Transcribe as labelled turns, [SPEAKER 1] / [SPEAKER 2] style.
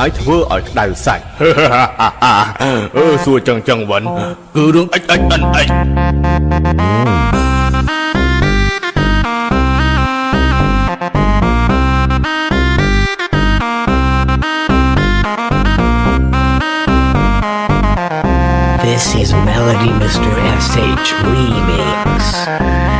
[SPEAKER 1] ហើ
[SPEAKER 2] យធ្វើឲ្យក្តៅសាច់ អឺសួរចឹងចឹងវិនគឺរឿងអិចអិចអិនអិច
[SPEAKER 3] This is Melody Mr. SH Remix.